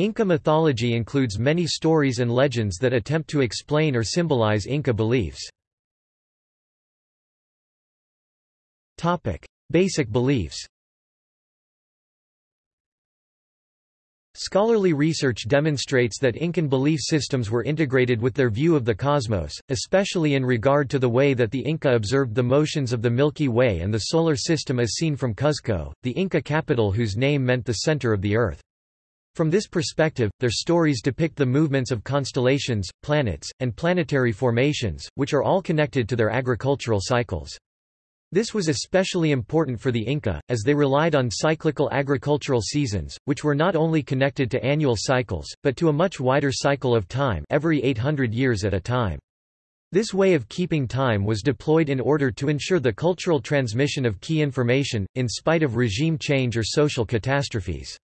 Inca mythology includes many stories and legends that attempt to explain or symbolize Inca beliefs. Basic beliefs Scholarly research demonstrates that Incan belief systems were integrated with their view of the cosmos, especially in regard to the way that the Inca observed the motions of the Milky Way and the Solar System as seen from Cuzco, the Inca capital whose name meant the center of the Earth. From this perspective, their stories depict the movements of constellations, planets, and planetary formations, which are all connected to their agricultural cycles. This was especially important for the Inca, as they relied on cyclical agricultural seasons, which were not only connected to annual cycles, but to a much wider cycle of time every 800 years at a time. This way of keeping time was deployed in order to ensure the cultural transmission of key information, in spite of regime change or social catastrophes.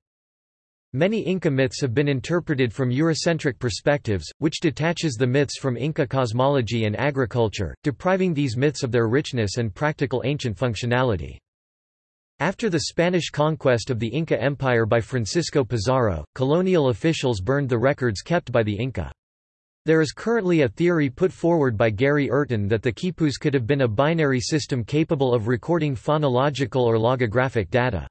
Many Inca myths have been interpreted from Eurocentric perspectives, which detaches the myths from Inca cosmology and agriculture, depriving these myths of their richness and practical ancient functionality. After the Spanish conquest of the Inca Empire by Francisco Pizarro, colonial officials burned the records kept by the Inca. There is currently a theory put forward by Gary Urton that the quipus could have been a binary system capable of recording phonological or logographic data.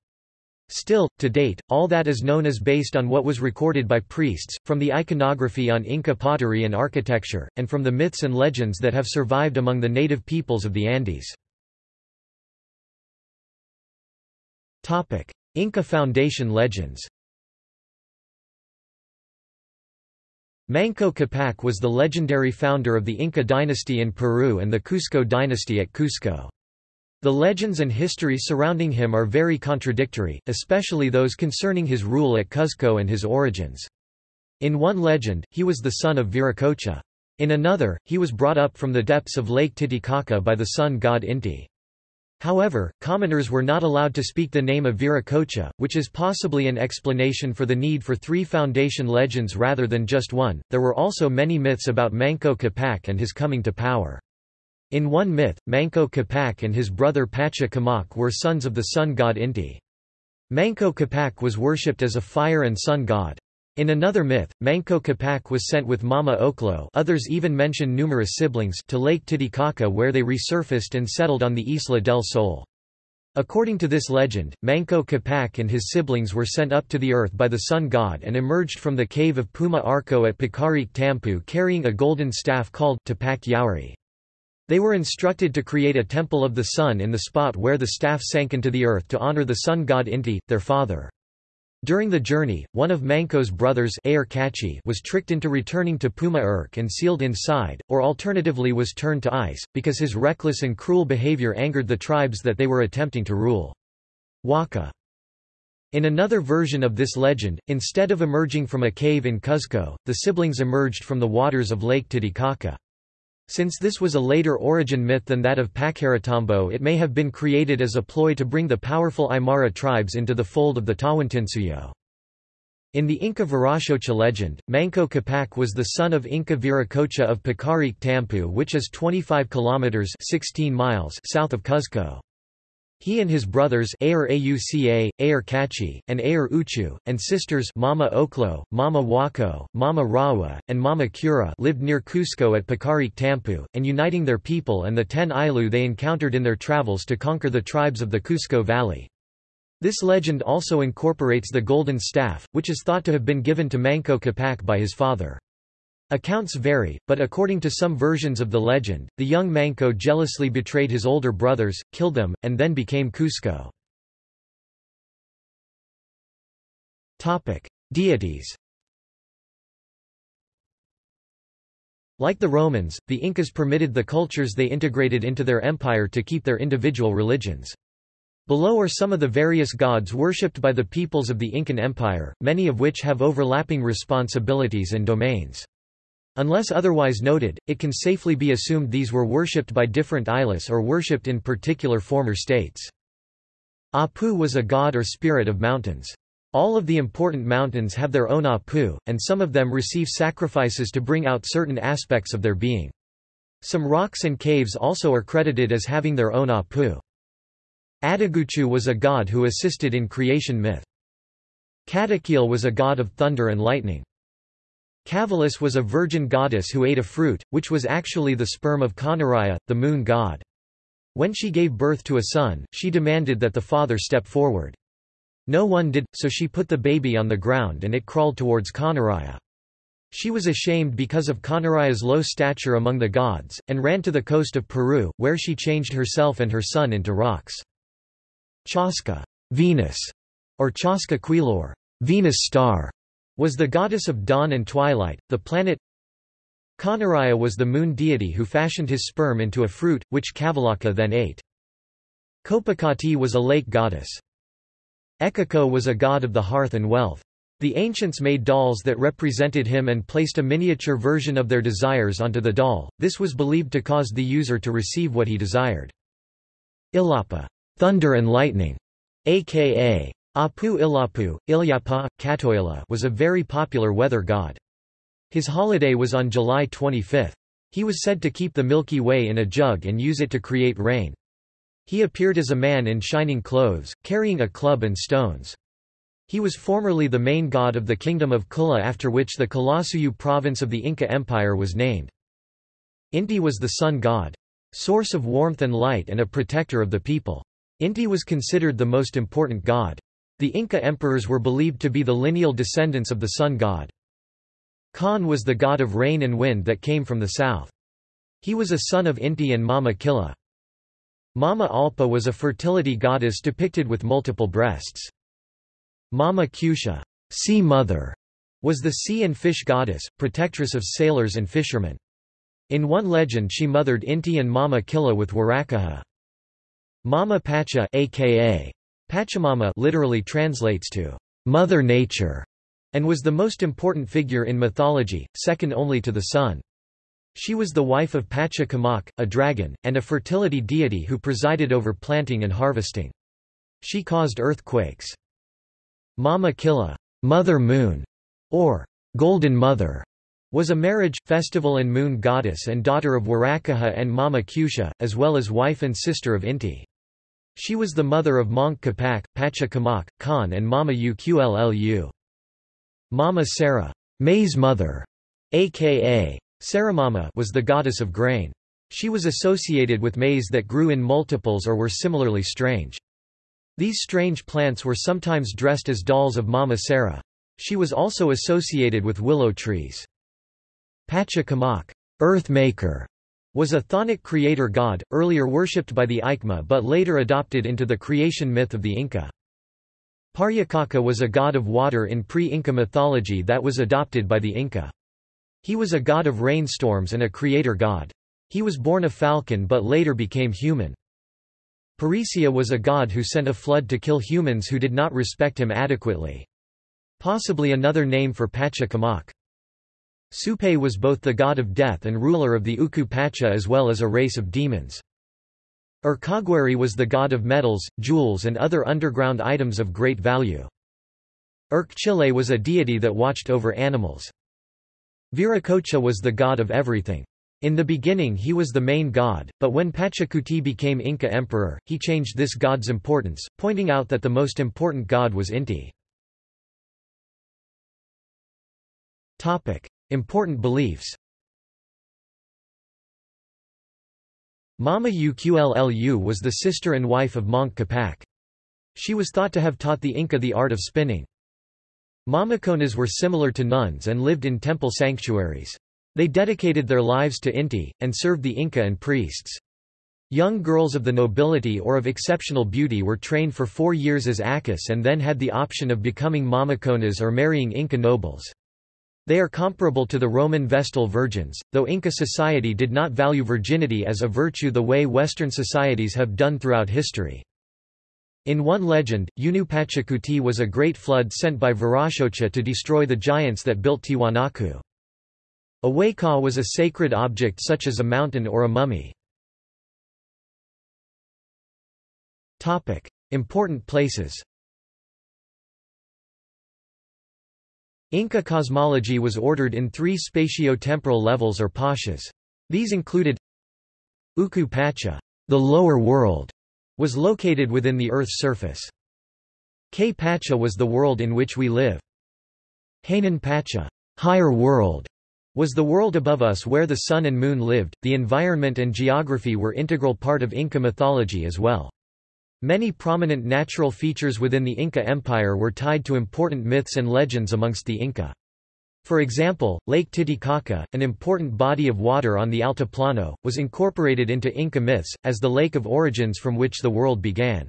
Still, to date, all that is known is based on what was recorded by priests, from the iconography on Inca pottery and architecture, and from the myths and legends that have survived among the native peoples of the Andes. Inca Foundation legends Manco Capac was the legendary founder of the Inca dynasty in Peru and the Cusco dynasty at Cusco. The legends and history surrounding him are very contradictory, especially those concerning his rule at Cuzco and his origins. In one legend, he was the son of Viracocha. In another, he was brought up from the depths of Lake Titicaca by the sun god Inti. However, commoners were not allowed to speak the name of Viracocha, which is possibly an explanation for the need for three foundation legends rather than just one. There were also many myths about Manco Capac and his coming to power. In one myth, Manco Capac and his brother Pachacamac were sons of the sun god Inti. Manco Capac was worshipped as a fire and sun god. In another myth, Manco Capac was sent with Mama Ocllo others even mention numerous siblings to Lake Titicaca where they resurfaced and settled on the Isla del Sol. According to this legend, Manco Capac and his siblings were sent up to the earth by the sun god and emerged from the cave of Puma Orco at Paqariq Tampu carrying a golden staff called Tapak Yauri. They were instructed to create a temple of the sun in the spot where the staff sank into the earth to honor the sun god Inti, their father. During the journey, one of Manco's brothers was tricked into returning to Puma Urk and sealed inside, or alternatively was turned to ice, because his reckless and cruel behavior angered the tribes that they were attempting to rule. Waka. In another version of this legend, instead of emerging from a cave in Cuzco, the siblings emerged from the waters of Lake Titicaca. Since this was a later origin myth than that of Pacaritambo it may have been created as a ploy to bring the powerful Aymara tribes into the fold of the Tawantinsuyu. In the Inca Viracocha legend, Manco Capac was the son of Inca Viracocha of Paqariq Tampu which is 25 kilometers 16 miles south of Cuzco. He and his brothers Ayar Auca, Ayar Cachi, and Ayar Uchu, and sisters Mama Ocllo, Mama Huaco, Mama Rawa, and Mama Cura lived near Cusco at Paqariq Tampu, and uniting their people and the ten Ilu they encountered in their travels to conquer the tribes of the Cusco Valley. This legend also incorporates the golden staff, which is thought to have been given to Manco Capac by his father. Accounts vary, but according to some versions of the legend, the young Manco jealously betrayed his older brothers, killed them, and then became Cusco. Deities Like the Romans, the Incas permitted the cultures they integrated into their empire to keep their individual religions. Below are some of the various gods worshipped by the peoples of the Incan Empire, many of which have overlapping responsibilities and domains. Unless otherwise noted, it can safely be assumed these were worshipped by different Ilis or worshipped in particular former states. Apu was a god or spirit of mountains. All of the important mountains have their own Apu, and some of them receive sacrifices to bring out certain aspects of their being. Some rocks and caves also are credited as having their own Apu. Ataguchu was a god who assisted in creation myth. Catequil was a god of thunder and lightning. Cavillace was a virgin goddess who ate a fruit, which was actually the sperm of Coniraya, the moon god. When she gave birth to a son, she demanded that the father step forward. No one did, so she put the baby on the ground and it crawled towards Coniraya. She was ashamed because of Coniraya's low stature among the gods, and ran to the coast of Peru, where she changed herself and her son into rocks. Chaska Venus, or Chaska Quilor Venus star, was the goddess of dawn and twilight, the planet Coniraya was the moon deity who fashioned his sperm into a fruit, which Cavillace then ate. Copacati was a lake goddess. Ekeko was a god of the hearth and wealth. The ancients made dolls that represented him and placed a miniature version of their desires onto the doll, this was believed to cause the user to receive what he desired. Ilapa thunder and lightning", aka Apu Ilapu, Ilyapa, Katoila was a very popular weather god. His holiday was on July 25. He was said to keep the Milky Way in a jug and use it to create rain. He appeared as a man in shining clothes, carrying a club and stones. He was formerly the main god of the kingdom of Kula after which the Qullasuyu province of the Inca Empire was named. Inti was the sun god. Source of warmth and light and a protector of the people. Inti was considered the most important god. The Inca emperors were believed to be the lineal descendants of the sun god. Khan was the god of rain and wind that came from the south. He was a son of Inti and Mama Killa. Mama Alpa was a fertility goddess depicted with multiple breasts. Mama Kusha sea mother", was the sea and fish goddess, protectress of sailors and fishermen. In one legend she mothered Inti and Mama Killa with Warakaha. Mama Pacha aka Pachamama literally translates to Mother Nature and was the most important figure in mythology, second only to the sun. She was the wife of Pachacamac, a dragon, and a fertility deity who presided over planting and harvesting. She caused earthquakes. Mama Killa, Mother Moon, or Golden Mother, was a marriage, festival and moon goddess and daughter of Warakaha and Mama Kusha, as well as wife and sister of Inti. She was the mother of Manco Capac, Pachacamac, Khan and Mama Uqllu. Mama Sara, maize mother, aka Saramama was the goddess of grain. She was associated with maize that grew in multiples or were similarly strange. These strange plants were sometimes dressed as dolls of Mama Sara. She was also associated with willow trees. Pachacamac, earth maker, was a chthonic creator god, earlier worshipped by the Ichma but later adopted into the creation myth of the Inca. Pariacaca was a god of water in pre-Inca mythology that was adopted by the Inca. He was a god of rainstorms and a creator god. He was born a falcon but later became human. Paricia was a god who sent a flood to kill humans who did not respect him adequately. Possibly another name for Pachacamac. Supay was both the god of death and ruler of the Uku Pacha as well as a race of demons. Urcaguary was the god of metals, jewels and other underground items of great value. Urcuchillay was a deity that watched over animals. Viracocha was the god of everything. In the beginning he was the main god, but when Pachacuti became Inca emperor, he changed this god's importance, pointing out that the most important god was Inti. Important beliefs Mama Uqllu was the sister and wife of Manco Capac. She was thought to have taught the Inca the art of spinning. Mamaconas were similar to nuns and lived in temple sanctuaries. They dedicated their lives to Inti, and served the Inca and priests. Young girls of the nobility or of exceptional beauty were trained for four years as Akas and then had the option of becoming Mamaconas or marrying Inca nobles. They are comparable to the Roman Vestal virgins, though Inca society did not value virginity as a virtue the way Western societies have done throughout history. In one legend, Unu Pachacuti was a great flood sent by Viracocha to destroy the giants that built Tiwanaku. A wayka was a sacred object such as a mountain or a mummy. Important places Inca cosmology was ordered in three spatio-temporal levels or pachas. These included Uku Pacha, the lower world, was located within the Earth's surface. K Pacha was the world in which we live. Hanan Pacha higher world, was the world above us where the sun and moon lived. The environment and geography were integral part of Inca mythology as well. Many prominent natural features within the Inca Empire were tied to important myths and legends amongst the Inca. For example, Lake Titicaca, an important body of water on the Altiplano, was incorporated into Inca myths, as the lake of origins from which the world began.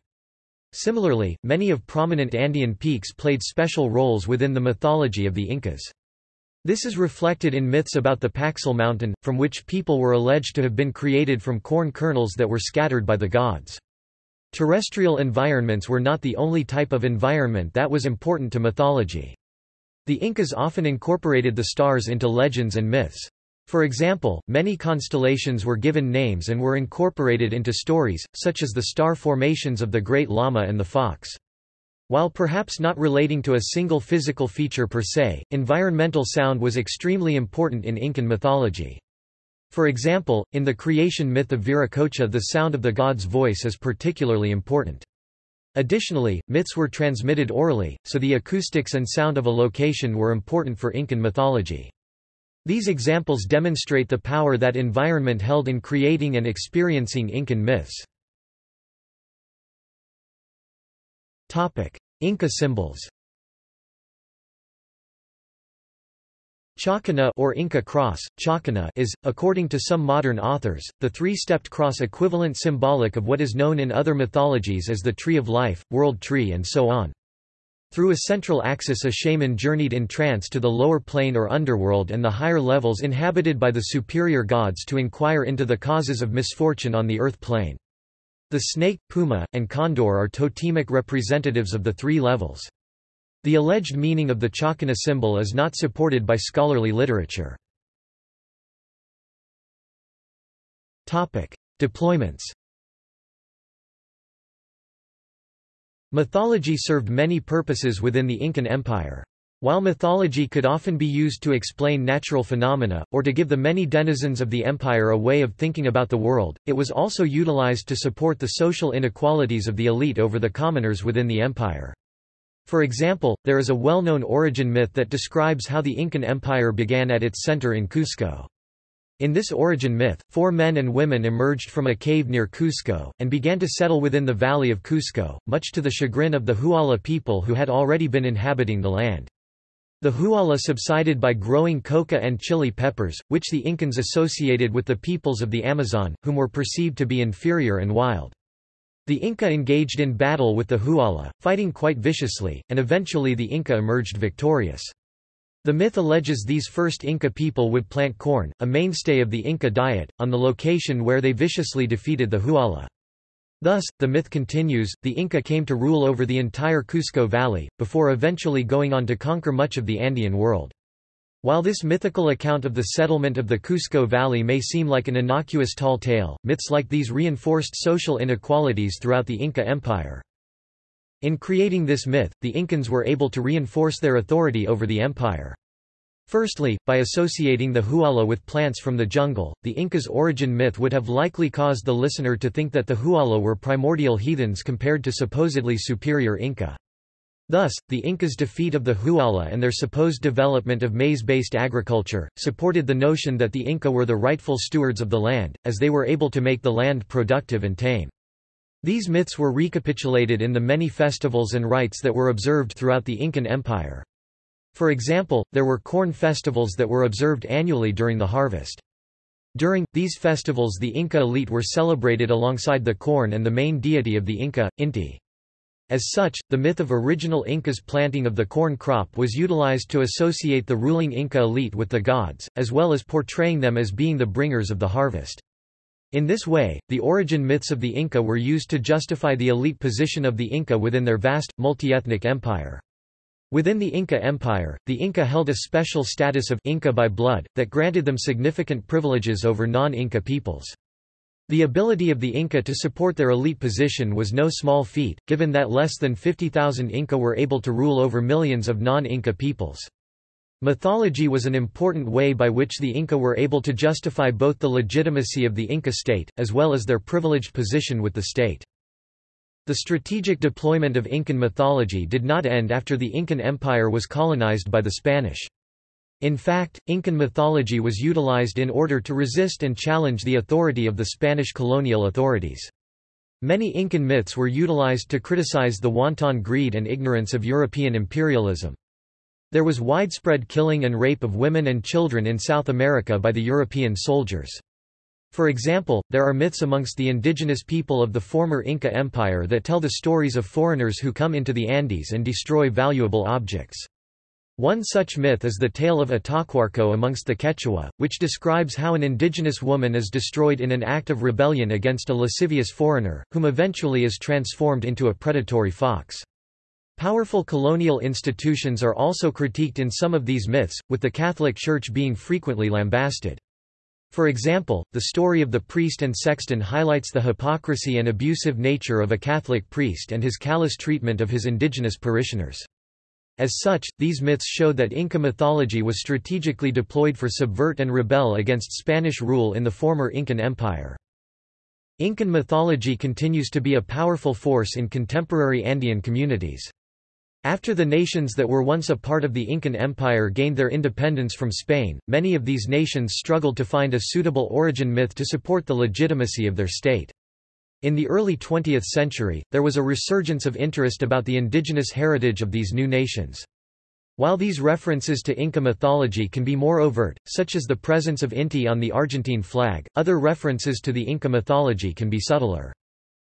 Similarly, many of prominent Andean peaks played special roles within the mythology of the Incas. This is reflected in myths about the Paxil mountain, from which people were alleged to have been created from corn kernels that were scattered by the gods. Terrestrial environments were not the only type of environment that was important to mythology. The Incas often incorporated the stars into legends and myths. For example, many constellations were given names and were incorporated into stories, such as the star formations of the Great Llama and the Fox. While perhaps not relating to a single physical feature per se, environmental sound was extremely important in Incan mythology. For example, in the creation myth of Viracocha the sound of the god's voice is particularly important. Additionally, myths were transmitted orally, so the acoustics and sound of a location were important for Incan mythology. These examples demonstrate the power that environment held in creating and experiencing Incan myths. Inca symbols Chacana or Inca cross, chacana is, according to some modern authors, the three-stepped cross equivalent symbolic of what is known in other mythologies as the Tree of Life, World Tree and so on. Through a central axis a shaman journeyed in trance to the lower plane or underworld and the higher levels inhabited by the superior gods to inquire into the causes of misfortune on the earth plane. The snake, puma, and condor are totemic representatives of the three levels. The alleged meaning of the Chacana symbol is not supported by scholarly literature. Deployments Mythology served many purposes within the Incan Empire. While mythology could often be used to explain natural phenomena, or to give the many denizens of the empire a way of thinking about the world, it was also utilized to support the social inequalities of the elite over the commoners within the empire. For example, there is a well-known origin myth that describes how the Incan Empire began at its center in Cusco. In this origin myth, four men and women emerged from a cave near Cusco, and began to settle within the valley of Cusco, much to the chagrin of the Huala people who had already been inhabiting the land. The Huala subsided by growing coca and chili peppers, which the Incans associated with the peoples of the Amazon, whom were perceived to be inferior and wild. The Inca engaged in battle with the Huala, fighting quite viciously, and eventually the Inca emerged victorious. The myth alleges these first Inca people would plant corn, a mainstay of the Inca diet, on the location where they viciously defeated the Huala. Thus, the myth continues, the Inca came to rule over the entire Cusco Valley, before eventually going on to conquer much of the Andean world. While this mythical account of the settlement of the Cusco Valley may seem like an innocuous tall tale, myths like these reinforced social inequalities throughout the Inca Empire. In creating this myth, the Incans were able to reinforce their authority over the empire. Firstly, by associating the Huala with plants from the jungle, the Inca's origin myth would have likely caused the listener to think that the Huala were primordial heathens compared to supposedly superior Inca. Thus, the Incas' defeat of the Huala and their supposed development of maize-based agriculture, supported the notion that the Inca were the rightful stewards of the land, as they were able to make the land productive and tame. These myths were recapitulated in the many festivals and rites that were observed throughout the Incan Empire. For example, there were corn festivals that were observed annually during the harvest. During, these festivals the Inca elite were celebrated alongside the corn and the main deity of the Inca, Inti. As such, the myth of original Incas' planting of the corn crop was utilized to associate the ruling Inca elite with the gods, as well as portraying them as being the bringers of the harvest. In this way, the origin myths of the Inca were used to justify the elite position of the Inca within their vast, multi-ethnic empire. Within the Inca Empire, the Inca held a special status of Inca by blood, that granted them significant privileges over non-Inca peoples. The ability of the Inca to support their elite position was no small feat, given that less than 50,000 Inca were able to rule over millions of non-Inca peoples. Mythology was an important way by which the Inca were able to justify both the legitimacy of the Inca state, as well as their privileged position with the state. The strategic deployment of Incan mythology did not end after the Incan Empire was colonized by the Spanish. In fact, Incan mythology was utilized in order to resist and challenge the authority of the Spanish colonial authorities. Many Incan myths were utilized to criticize the wanton greed and ignorance of European imperialism. There was widespread killing and rape of women and children in South America by the European soldiers. For example, there are myths amongst the indigenous people of the former Inca Empire that tell the stories of foreigners who come into the Andes and destroy valuable objects. One such myth is the tale of Atahualco amongst the Quechua, which describes how an indigenous woman is destroyed in an act of rebellion against a lascivious foreigner, whom eventually is transformed into a predatory fox. Powerful colonial institutions are also critiqued in some of these myths, with the Catholic Church being frequently lambasted. For example, the story of the priest and sexton highlights the hypocrisy and abusive nature of a Catholic priest and his callous treatment of his indigenous parishioners. As such, these myths show that Inca mythology was strategically deployed for subvert and rebel against Spanish rule in the former Incan Empire. Incan mythology continues to be a powerful force in contemporary Andean communities. After the nations that were once a part of the Incan Empire gained their independence from Spain, many of these nations struggled to find a suitable origin myth to support the legitimacy of their state. In the early 20th century, there was a resurgence of interest about the indigenous heritage of these new nations. While these references to Inca mythology can be more overt, such as the presence of Inti on the Argentine flag, other references to the Inca mythology can be subtler.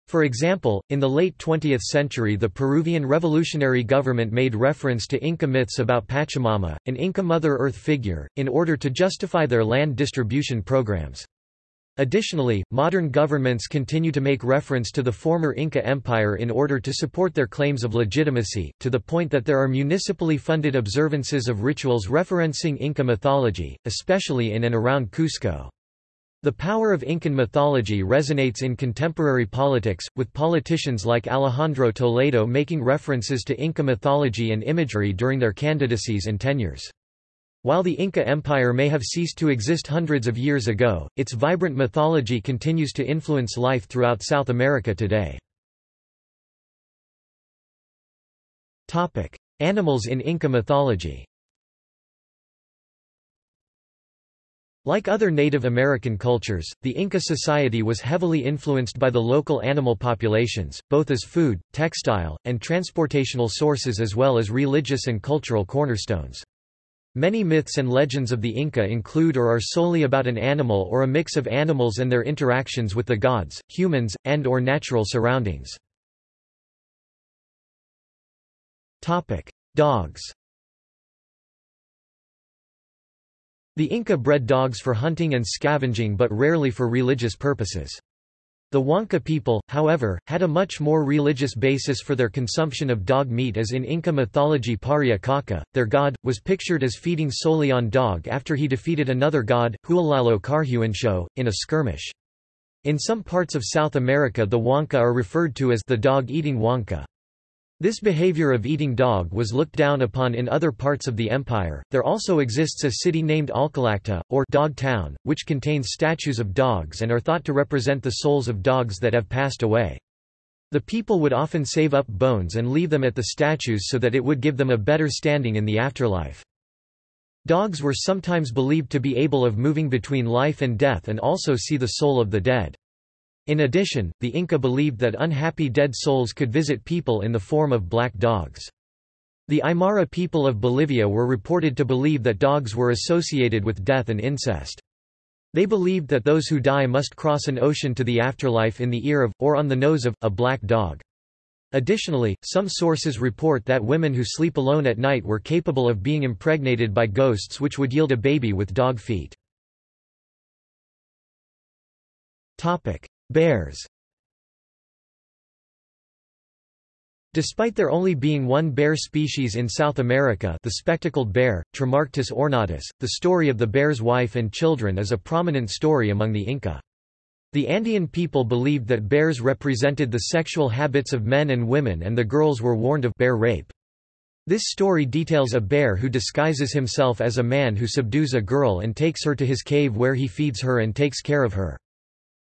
For example, in the late 20th century the Peruvian revolutionary government made reference to Inca myths about Pachamama, an Inca Mother Earth figure, in order to justify their land distribution programs. Additionally, modern governments continue to make reference to the former Inca Empire in order to support their claims of legitimacy, to the point that there are municipally funded observances of rituals referencing Inca mythology, especially in and around Cusco. The power of Incan mythology resonates in contemporary politics, with politicians like Alejandro Toledo making references to Inca mythology and imagery during their candidacies and tenures. While the Inca Empire may have ceased to exist hundreds of years ago, its vibrant mythology continues to influence life throughout South America today. Animals in Inca mythology Like other Native American cultures, the Inca society was heavily influenced by the local animal populations, both as food, textile, and transportational sources as well as religious and cultural cornerstones. Many myths and legends of the Inca include or are solely about an animal or a mix of animals and their interactions with the gods, humans, and or natural surroundings. Dogs The Inca bred dogs for hunting and scavenging but rarely for religious purposes. The Huanca people, however, had a much more religious basis for their consumption of dog meat as in Inca mythology Pariacaca, their god, was pictured as feeding solely on dog after he defeated another god, Hualalo Carhuansho, in a skirmish. In some parts of South America the Huanca are referred to as the dog-eating Huanca. This behavior of eating dog was looked down upon in other parts of the empire. There also exists a city named Alcalacta, or Dog Town, which contains statues of dogs and are thought to represent the souls of dogs that have passed away. The people would often save up bones and leave them at the statues so that it would give them a better standing in the afterlife. Dogs were sometimes believed to be able of moving between life and death and also see the soul of the dead. In addition, the Inca believed that unhappy dead souls could visit people in the form of black dogs. The Aymara people of Bolivia were reported to believe that dogs were associated with death and incest. They believed that those who die must cross an ocean to the afterlife in the ear of, or on the nose of, a black dog. Additionally, some sources report that women who sleep alone at night were capable of being impregnated by ghosts which would yield a baby with dog feet. Bears Despite there only being one bear species in South America the spectacled bear, Tremarctos ornatus, the story of the bear's wife and children is a prominent story among the Inca. The Andean people believed that bears represented the sexual habits of men and women and the girls were warned of bear rape. This story details a bear who disguises himself as a man who subdues a girl and takes her to his cave where he feeds her and takes care of her.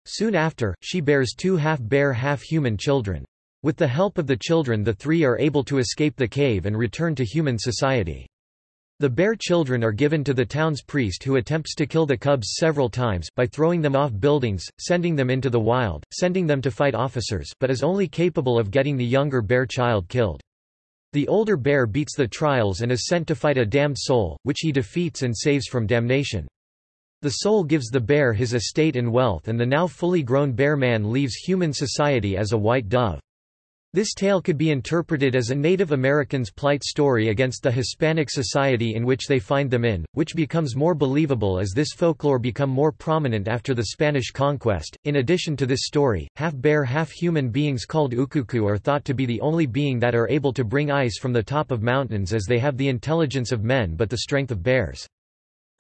Soon after, she bears two half-bear half-human children. With the help of the children the three are able to escape the cave and return to human society. The bear children are given to the town's priest who attempts to kill the cubs several times by throwing them off buildings, sending them into the wild, sending them to fight officers but is only capable of getting the younger bear child killed. The older bear beats the trials and is sent to fight a damned soul, which he defeats and saves from damnation. The soul gives the bear his estate and wealth and the now fully grown bear man leaves human society as a white dove. This tale could be interpreted as a Native American's plight story against the Hispanic society in which they find them in, which becomes more believable as this folklore become more prominent after the Spanish conquest. In addition to this story, half-bear half-human beings called ukuku are thought to be the only being that are able to bring ice from the top of mountains as they have the intelligence of men but the strength of bears.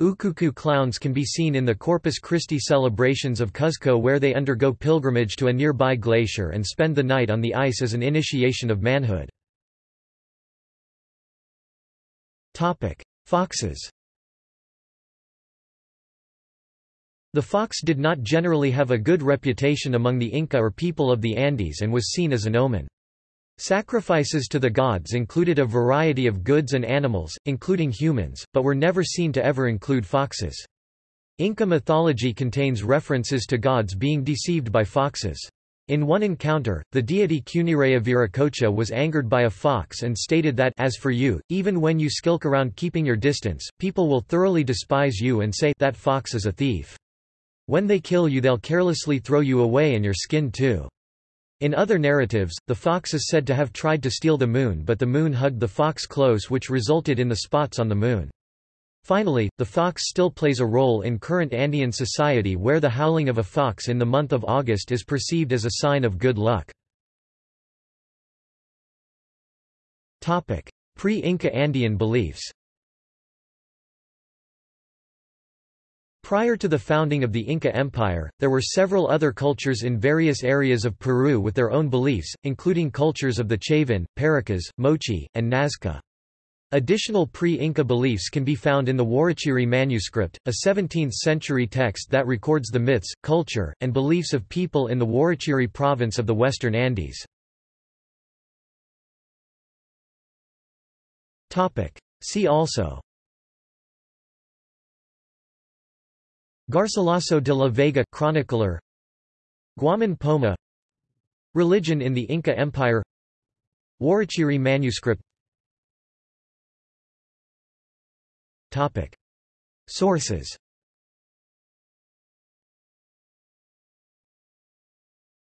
Ukuku clowns can be seen in the Corpus Christi celebrations of Cuzco where they undergo pilgrimage to a nearby glacier and spend the night on the ice as an initiation of manhood. Foxes The fox did not generally have a good reputation among the Inca or people of the Andes and was seen as an omen. Sacrifices to the gods included a variety of goods and animals, including humans, but were never seen to ever include foxes. Inca mythology contains references to gods being deceived by foxes. In one encounter, the deity Cuniraya Viracocha was angered by a fox and stated that as for you, even when you skulk around keeping your distance, people will thoroughly despise you and say that fox is a thief. When they kill you they'll carelessly throw you away and your skin too. In other narratives, the fox is said to have tried to steal the moon but the moon hugged the fox close which resulted in the spots on the moon. Finally, the fox still plays a role in current Andean society where the howling of a fox in the month of August is perceived as a sign of good luck. Pre-Inca Andean beliefs Prior to the founding of the Inca Empire, there were several other cultures in various areas of Peru with their own beliefs, including cultures of the Chavín, Paracas, Moche, and Nazca. Additional pre-Inca beliefs can be found in the Huarochirí manuscript, a 17th-century text that records the myths, culture, and beliefs of people in the Huarochirí province of the Western Andes. See also Garcilaso de la Vega chronicler. Guaman Poma. Religion in the Inca Empire. Huarochirí manuscript. Topic. Sources